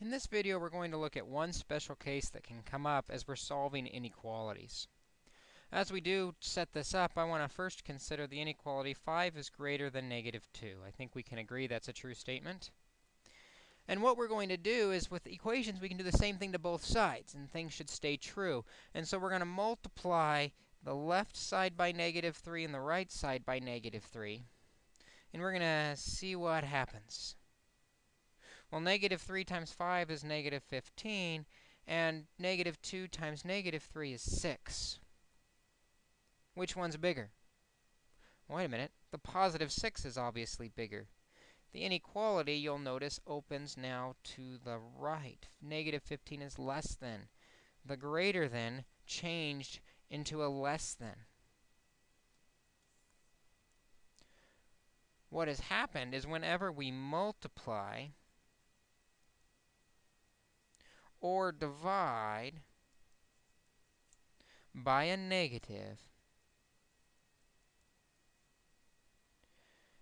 In this video, we're going to look at one special case that can come up as we're solving inequalities. As we do set this up, I want to first consider the inequality 5 is greater than negative 2. I think we can agree that's a true statement. And what we're going to do is with equations, we can do the same thing to both sides, and things should stay true. And so we're going to multiply the left side by negative 3 and the right side by negative 3. And we're going to see what happens. Well, negative 3 times 5 is negative 15, and negative 2 times negative 3 is 6. Which one's bigger? Wait a minute. The positive 6 is obviously bigger. The inequality, you'll notice, opens now to the right. Negative 15 is less than. The greater than changed into a less than. What has happened is whenever we multiply or divide by a negative,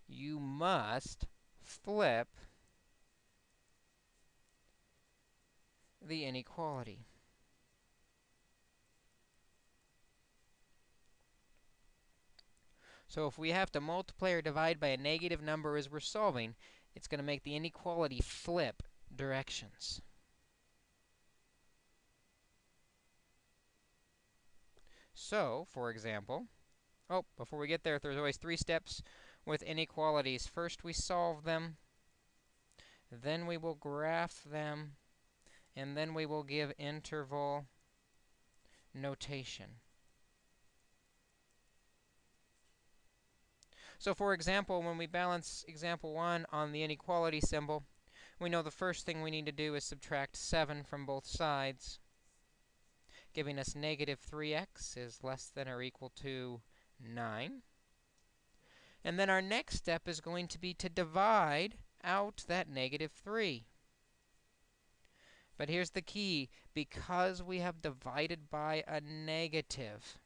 you must flip the inequality. So if we have to multiply or divide by a negative number as we're solving, it's going to make the inequality flip directions. So, for example, oh, before we get there, there's always three steps with inequalities. First, we solve them. Then we will graph them. And then we will give interval notation. So for example, when we balance example 1 on the inequality symbol, we know the first thing we need to do is subtract 7 from both sides giving us negative 3x is less than or equal to 9. And then our next step is going to be to divide out that negative 3. But here's the key. Because we have divided by a negative,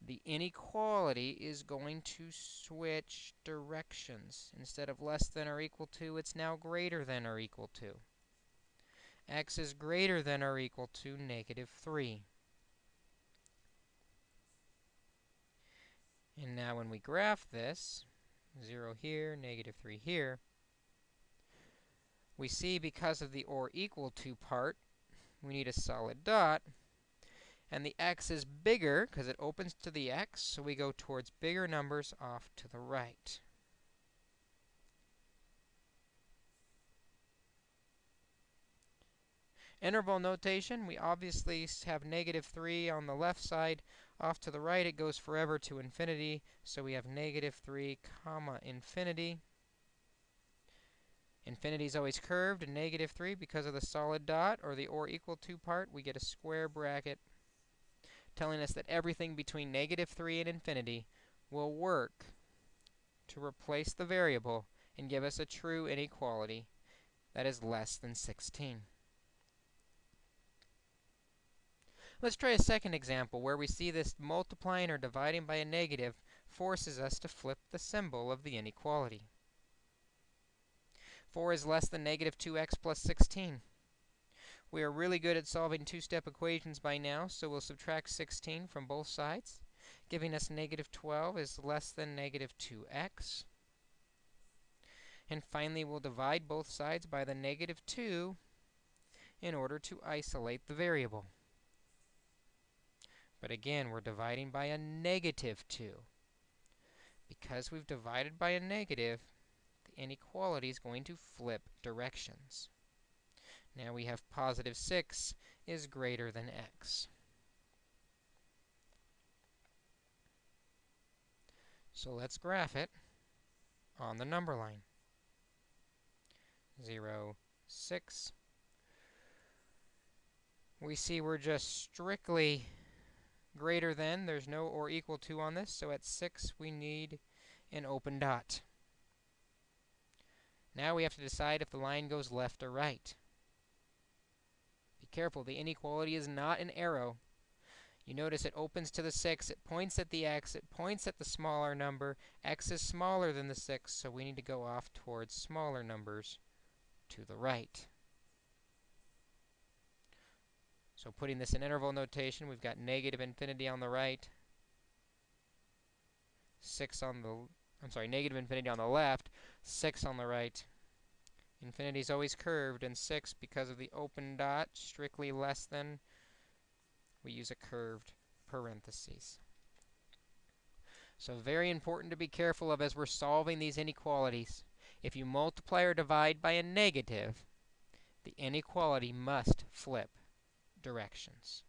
the inequality is going to switch directions. Instead of less than or equal to, it's now greater than or equal to x is greater than or equal to negative 3. And now when we graph this, 0 here, negative 3 here, we see because of the or equal to part, we need a solid dot. And the x is bigger because it opens to the x, so we go towards bigger numbers off to the right. Interval notation, we obviously have negative 3 on the left side. Off to the right, it goes forever to infinity. So we have negative 3 comma infinity. Infinity is always curved, and negative 3, because of the solid dot, or the or equal to part, we get a square bracket telling us that everything between negative 3 and infinity will work to replace the variable and give us a true inequality that is less than 16. Let's try a second example where we see this multiplying or dividing by a negative forces us to flip the symbol of the inequality. 4 is less than negative 2x plus 16. We are really good at solving two-step equations by now, so we'll subtract 16 from both sides, giving us negative 12 is less than negative 2x. And finally, we'll divide both sides by the negative 2 in order to isolate the variable. But again, we're dividing by a negative 2. Because we've divided by a negative, the inequality is going to flip directions. Now we have positive 6 is greater than x. So let's graph it on the number line. 0, 6. We see we're just strictly greater than. There's no or equal to on this, so at 6 we need an open dot. Now we have to decide if the line goes left or right. Be careful, the inequality is not an arrow. You notice it opens to the 6, it points at the x, it points at the smaller number. x is smaller than the 6, so we need to go off towards smaller numbers to the right. So putting this in interval notation, we've got negative infinity on the right, 6 on the, I'm sorry, negative infinity on the left, 6 on the right. Infinity is always curved, and 6, because of the open dot, strictly less than, we use a curved parentheses. So very important to be careful of as we're solving these inequalities. If you multiply or divide by a negative, the inequality must flip directions.